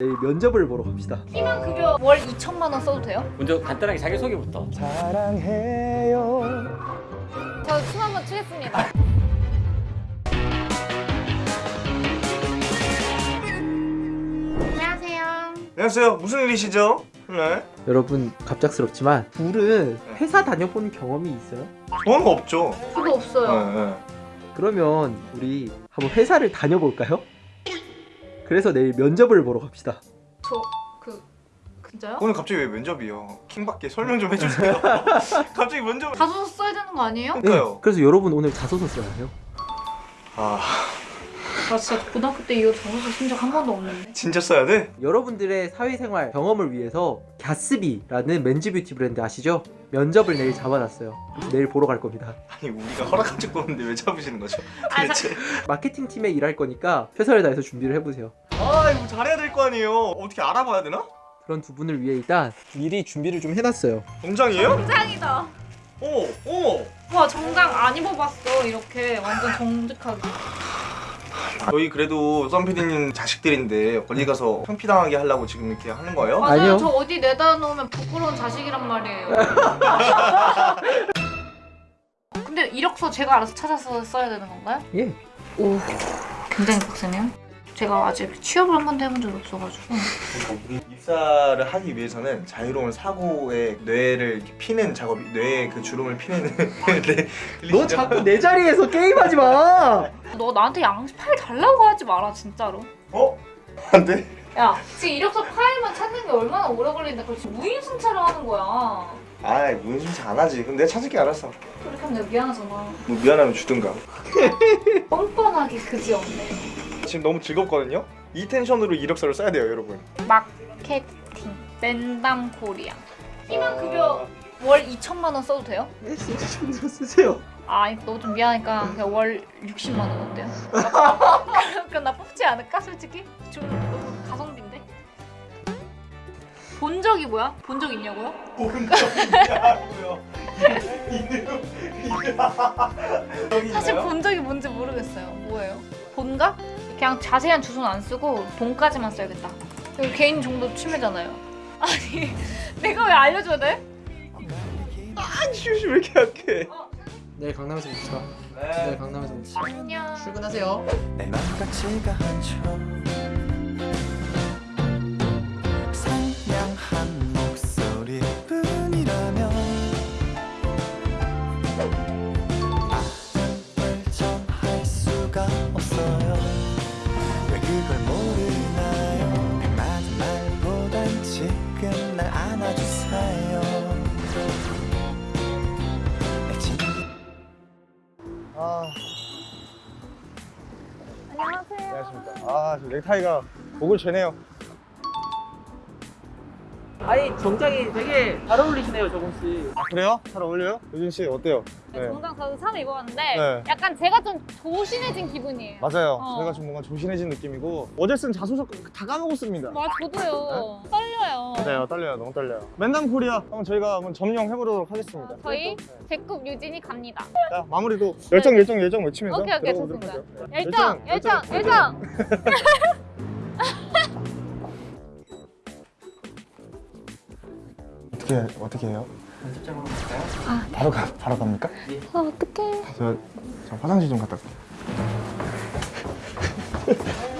내일 면접을 보러 갑시다. 희망 급여 월 2천만 원 써도 돼요? 먼저 간단하게 자기소개부터 사랑해요. 저춤 한번 추겠습니다. 안녕하세요. 안녕하세요. 무슨 일이시죠? 네. 여러분 갑작스럽지만 둘은 회사 다녀본 경험이 있어요? 저는 없죠. 저도 없어요. 네, 네. 그러면 우리 한번 회사를 다녀볼까요? 그래서 내일 면접을 보러 갑시다. 저그 진짜요? 오늘 갑자기 왜 면접이요? 킹밖에 설명 좀 해주세요. 갑자기 면접. 자소서 써야 되는 거 아니에요? 그러니까요. 그래서 여러분 오늘 자소서 써야 해요. 아 나 진짜 고등학교 때 이후 자소서 쓴적 한 번도 없는데. 진짜 써야 돼? 여러분들의 사회생활 경험을 위해서 갸스비라는 맨즈 뷰티 브랜드 아시죠? 면접을 내일 잡아놨어요. 내일 보러 갈 겁니다. 아니 우리가 허락한 적도 없는데 왜 잡으시는 거죠? 아, 도대체. 마케팅 팀에 일할 거니까 최선을 다해서 준비를 해보세요. 아 이거 잘해야 될 거 아니에요. 어떻게 알아봐야 되나? 그런 두 분을 위해 일단 미리 준비를 좀 해놨어요. 정장이에요? 정장이다. 어머 어머. 와 정장 안 입어봤어 이렇게 완전 정직하게. 저희 그래도 썬피디님 자식들인데 어디 가서 창피당하게 하려고 지금 이렇게 하는 거예요? 맞아요. 아니요. 저 어디 내다 놓으면 부끄러운 자식이란 말이에요. 근데 이력서 제가 알아서 찾아서 써야 되는 건가요? 예. 오, 굉장히 빡세네요. 제가 아직 취업을 한 번도 해본 적이 없어가지고. 입사를 하기 위해서는 자유로운 사고의 뇌를 피는 작업이 뇌의 그 주름을 피는 네. 너 자꾸 내 자리에서 게임하지 마. 너 나한테 양식 파일 달라고 하지 마라 진짜로. 어? 안 돼? 야, 지금 이력서 파일만 찾는 게 얼마나 오래 걸리는데 그걸 지금 무인승차를 하는 거야. 아이 무슨 안 하지 그럼 내가 찾을게 알았어 그렇게 하면 내가 미안하잖아. 뭐 미안하면 주든가 뻔뻔하게 그지 없네. 지금 너무 즐겁거든요? 이 tension으로 이력서를 써야 돼요 여러분 마케팅 랜담 코리아. 희망 급여 월 2천만 원 써도 돼요? 네, 진짜 쓰세요. 아, 너좀 미안하니까 그냥 월 60만 원 어때요? 그럼, 나 뽑지 않을까 솔직히? 좀 너무 가성비인데? 본 적이 뭐야? 본 적 있냐고요? 사실 본 적이 뭔지 모르겠어요. 뭐예요? 본가? 그냥 자세한 주소는 안 쓰고 본까지만 써야겠다. 이거 개인 정도 침해잖아요. 아니, 내가 왜 알려줘야 돼? 아 슈슈 왜 이렇게 약해 내일 강남에서 봅시다. 내일 강남에서 봅시다. 안녕. 출근하세요. 안녕하세요. 안녕하십니까 아저 넥타이가 목을 죄네요 아니 정장이 되게 잘 어울리시네요, 씨. 아 그래요? 잘 어울려요? 요진 씨 어때요? 네, 정장 저도 처음 입어봤는데 네. 약간 제가 좀 조신해진 기분이에요. 맞아요 어. 저희가 좀 뭔가 조신해진 느낌이고 어제 쓴 자소서 다 까먹었습니다 맞아, 저도요. 떨려요. 맞아요 떨려요 너무 떨려요 맨담 코리아 한번 저희가 한번 점령해보도록 하겠습니다 어, 저희 네. 제급 유진이 갑니다. 자 마무리도 열정 열정 열정 외치면서 오케이, 오케이, 좋습니다. 하죠. 열정, 열정, 열정. 어떻게 어떻게 해요? 연습장으로 갈까요? 바로 가 바로 갑니까? 아, 어떡해. 저, 저 화장실 좀 갔다 올게요.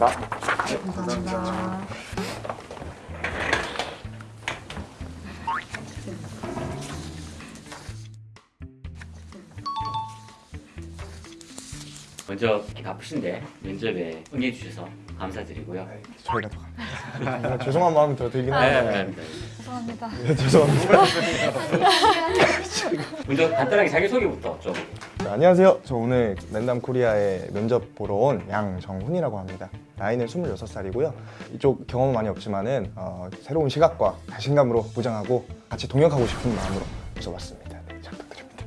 네 감사합니다 감사합니다. 먼저 이렇게 바쁘신데 면접에 응해 주셔서 감사드리고요 저희가 더 감사합니다. 죄송한 마음이 더 들긴 감사합니다 죄송합니다. 네, 죄송합니다. 먼저 간단하게 자기소개부터 좀 네, 안녕하세요. 저 오늘 랜담 코리아에 면접 보러 온 양정훈이라고 합니다. 나이는 26살이고요. 이쪽 경험은 많이 없지만 은 어, 새로운 시각과 자신감으로 무장하고 같이 동역하고 싶은 마음으로 와서 왔습니다. 네, 잘 부탁드립니다.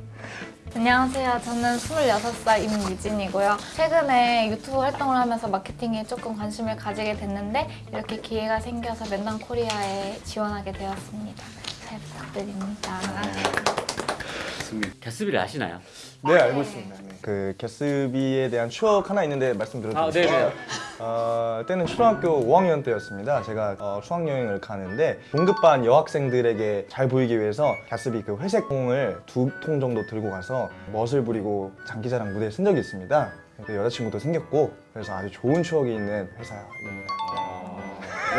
안녕하세요. 저는 26살 임유진이고요. 최근에 유튜브 활동을 하면서 마케팅에 조금 관심을 가지게 됐는데 이렇게 기회가 생겨서 맨당 코리아에 지원하게 되었습니다. 잘 부탁드립니다. 갸스비를 아시나요? 네 알고 있습니다. 네. 그 개스비에 대한 추억 하나 있는데 말씀드려도 아, 될까요? 네네. 어, 때는 초등학교 5학년 때였습니다. 제가 어, 수학여행을 가는데 동급반 여학생들에게 잘 보이기 위해서 가스비 그 회색 공을 두 통 정도 들고 가서 멋을 부리고 장기자랑 무대에 쓴 적이 있습니다. 그 여자친구도 생겼고 그래서 아주 좋은 추억이 있는 회사입니다.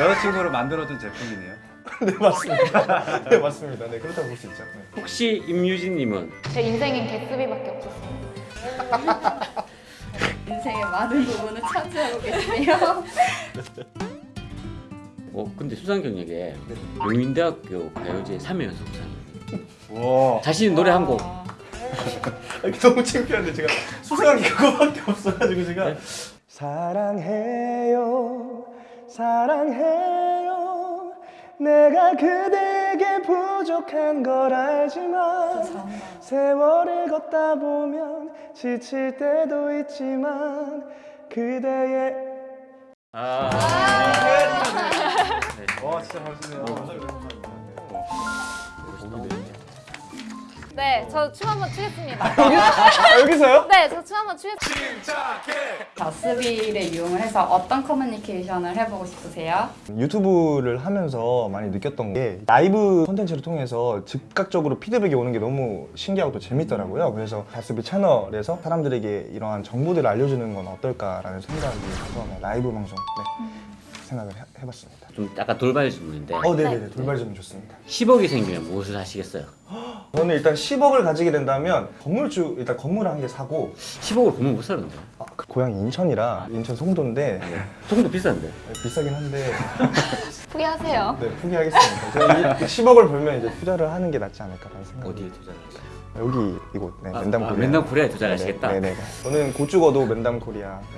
여자친구를 만들어준 제품이네요. 네 맞습니다. 네 맞습니다. 네 그렇다고 볼 수 있죠. 네. 혹시 임유진님은 제 인생엔 개수비밖에 없었어요. 인생의 많은 부분을 차지하고 계시네요. 어 근데 수상 경력에 용인대학교 가요제 3회 연속 수상이에요. 와 자신 노래 한 곡. 너무 창피한데 제가 수상한 게 그거밖에 없어가지고 제가 네? 사랑해요 사랑해요 내가 그대에게 부족한 걸 알지만 세월을 걷다 보면 지칠 때도 있지만 그대의 아. 와 진짜 멋있네요 네, 저 춤 한번 추겠습니다. 아 여기서요? 네, 저 춤 한번 추겠습니다. 갸스비를 이용을 해서 어떤 커뮤니케이션을 해보고 싶으세요? 유튜브를 하면서 많이 느꼈던 게 라이브 콘텐츠를 통해서 즉각적으로 피드백이 오는 게 너무 신기하고 또 재밌더라고요. 그래서 갸스비 채널에서 사람들에게 이러한 정보들을 알려주는 건 어떨까라는 생각이 들어서 네, 라이브 방송 네, 생각을 해, 해봤습니다. 좀 약간 돌발 질문인데 어, 네네네. 돌발점이 좋습니다. 10억이 생기면 무엇을 하시겠어요? 저는 일단 10억을 가지게 된다면 건물주 일단 건물 한 개 사고 10억을 보면 못 사는데. 아, 그 고향이 인천이라 인천 송도인데 조금 더 비싼데. 비싸긴 한데 포기하세요. 네 포기하겠습니다. 제가 10억을 벌면 이제 투자를 하는 게 낫지 않을까라는 생각이 어디에 투자를 하세요? 여기 이곳 네, 아, 맨담 아, 코리아 맨담 코리아에 투자를 하시겠다? 네네 저는 곧 죽어도 맨담 코리아 네,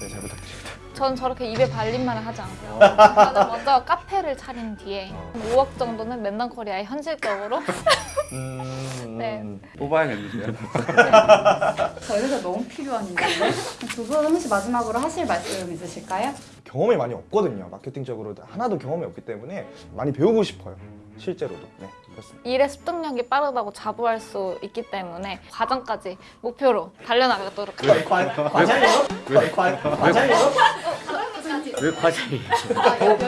네, 잘 부탁드립니다 전 저렇게 입에 발린 말을 하지 않고요. 저는 먼저 카페를 차린 뒤에 한 5억 정도는 맨담 코리아에 현실적으로 음... 네. 뽑아야겠는데요. 저희 회사 너무 필요한 인재인데 두분 혹시 마지막으로 하실 말씀 있으실까요? 경험이 많이 없거든요 마케팅적으로 하나도 경험이 없기 때문에 많이 배우고 싶어요 실제로도. 네 그렇습니다. 일의 습득력이 빠르다고 자부할 수 있기 때문에 과정까지 목표로 달려나가도록 하겠습니다. 왜 과장이?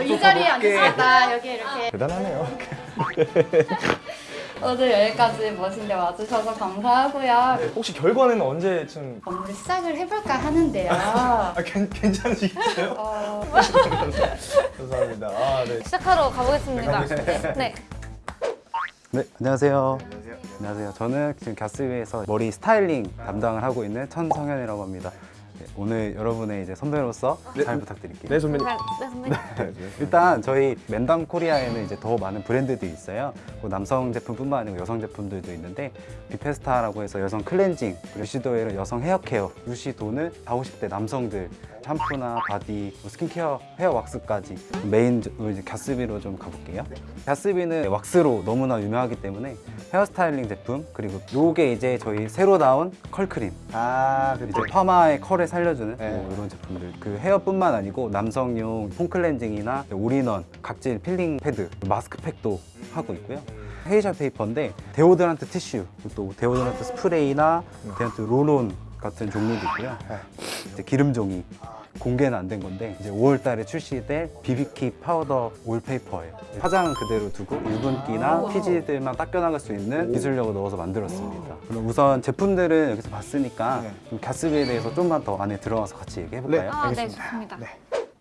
이 자리에 앉으셨다 여기 이렇게. 대단하네요 오늘 여기까지 멋진데 와주셔서 감사하고요. 혹시 결과는 언제쯤 건물 시작을 해볼까 하는데요. 아 괜, 괜찮으시겠어요? 어, 감사합니다 아, 네. 시작하러 가보겠습니다. 네. 네, 안녕하세요. 안녕하세요. 저는 지금 갸스비에서 머리 스타일링 담당을 하고 있는 천성현이라고 합니다. 네, 오늘 여러분의 이제 선배로서 잘 부탁드릴게요. 네 선배님 잘, 네, 선배님. 일단 저희 맨담 코리아에는 이제 더 많은 브랜드들이 있어요. 뭐 남성 제품뿐만 아니고 여성 제품들도 있는데 비페스타라고 해서 여성 클렌징, 루시도엘은 여성 hair care, 루시도는 40, 50대 남성들 샴푸나 body, 뭐 스킨케어, 헤어 왁스까지 메인 이제 갸스비로 좀 가볼게요. 갸스비는 왁스로 너무나 유명하기 때문에 hair styling 제품 그리고 요게 이제 저희 새로 나온 curl cream. 아 이제 파마의 curl을 살려주는 네. 뭐 이런 제품들. 그 헤어뿐만 아니고 남성용 폼 클렌징이나 올인원 각질 peeling pad 마스크팩도 하고 있고요. facial paper인데 deodorant 티슈 또 deodorant 스프레이나 deodorant roll-on 같은 종류도 있고요. 이제 기름종이 공개는 안 된 건데 이제 5월 달에 출시될 비비키 파우더 oil paper예요. 화장은 그대로 두고 유분기나 피지들만 닦여나갈 수 있는 기술력을 넣어서 만들었습니다. 그럼 우선 제품들은 여기서 봤으니까 네. 좀 갸스비에 대해서 좀만 더 안에 들어가서 같이 얘기해볼까요? 아, 네, 알겠습니다. 좋습니다.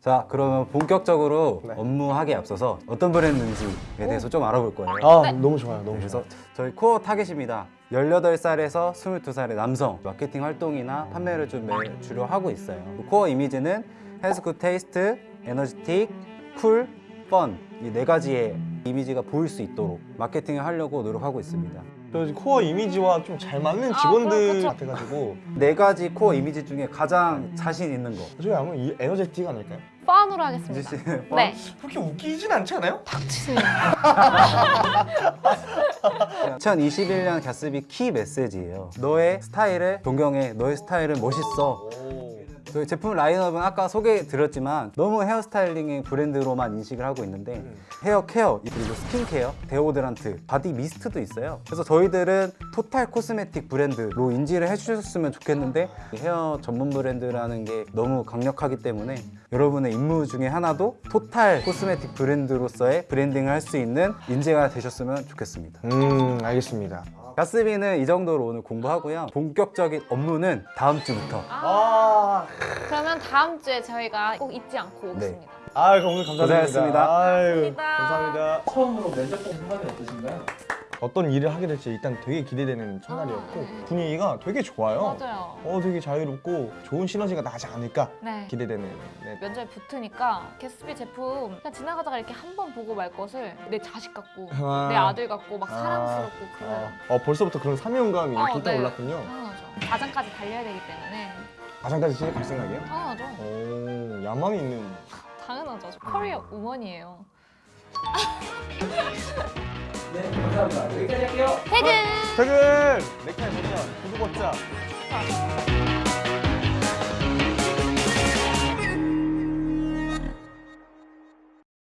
자 그러면 본격적으로 네. 업무하기에 앞서서 어떤 브랜드인지에 대해서 좀 알아볼 거예요. 아 너무 좋아요 너무 그래서 좋아요. 저희 core target입니다 18살에서 22살의 남성 마케팅 활동이나 판매를 좀 매- 주로 하고 있어요. core 이미지는 health good taste, energetic, cool, fun 이 네 가지의 이미지가 보일 수 있도록 마케팅을 하려고 노력하고 있습니다 또 core 이미지와 좀 잘 맞는 아, 직원들 그렇죠. 같아가지고 네 가지 core 이미지 중에 가장 자신 있는 거. 저희 아마 이 energetic 아닐까요? fun으로 easy 하겠습니다. 씨. 네. 그렇게 웃기진 않지 않아요? 닥치세요. 2021년 갸스비 키 메시지예요. 너의 스타일을 동경해. 너의 스타일은 멋있어. 저희 제품 라인업은 아까 소개 드렸지만 너무 hair styling의 브랜드로만 인식을 하고 있는데 헤어 케어 그리고 스킨케어, deodorant, body mist도 있어요. 그래서 저희들은 total cosmetic 브랜드로 인지를 해주셨으면 좋겠는데 헤어 전문 브랜드라는 게 너무 강력하기 때문에 여러분의 임무 중에 하나도 토탈 코스메틱 브랜드로서의 브랜딩을 할 수 있는 인재가 되셨으면 좋겠습니다. 음 알겠습니다. 가스비는 이 정도로 오늘 공부하고요. 본격적인 업무는 다음 주부터. 아, 그러면 다음 주에 저희가 꼭 잊지 않고 네. 오겠습니다. 아 오늘 감사드립니다. 고생하셨습니다. 아유, 감사합니다. 감사합니다. 처음으로 면접 소감이 어떠신가요? 어떤 일을 하게 될지 일단 되게 기대되는 첫날이었고 분위기가 되게 좋아요. 맞아요. 어 되게 자유롭고 좋은 시너지가 나지 않을까 네. 기대되는. 네. 면접에 붙으니까 게스비 제품 그냥 지나가다가 이렇게 한 번 보고 말 것을 내 자식 같고 아. 내 아들 같고 막 아. 사랑스럽고 그래요. 어, 어, 벌써부터 그런 사명감이 어, 불타 올랐군요. 당연하죠. 과장까지 달려야 되기 때문에 가장까지 진짜 갈 생각이에요? 당연하죠. 오 야망이 있는. 당연하죠. 저 커리어 우먼이에요. 네, 감사합니다. 여기까지 할게요. 퇴근! 퇴근! 넥타이 보면 구두 벗자. 자,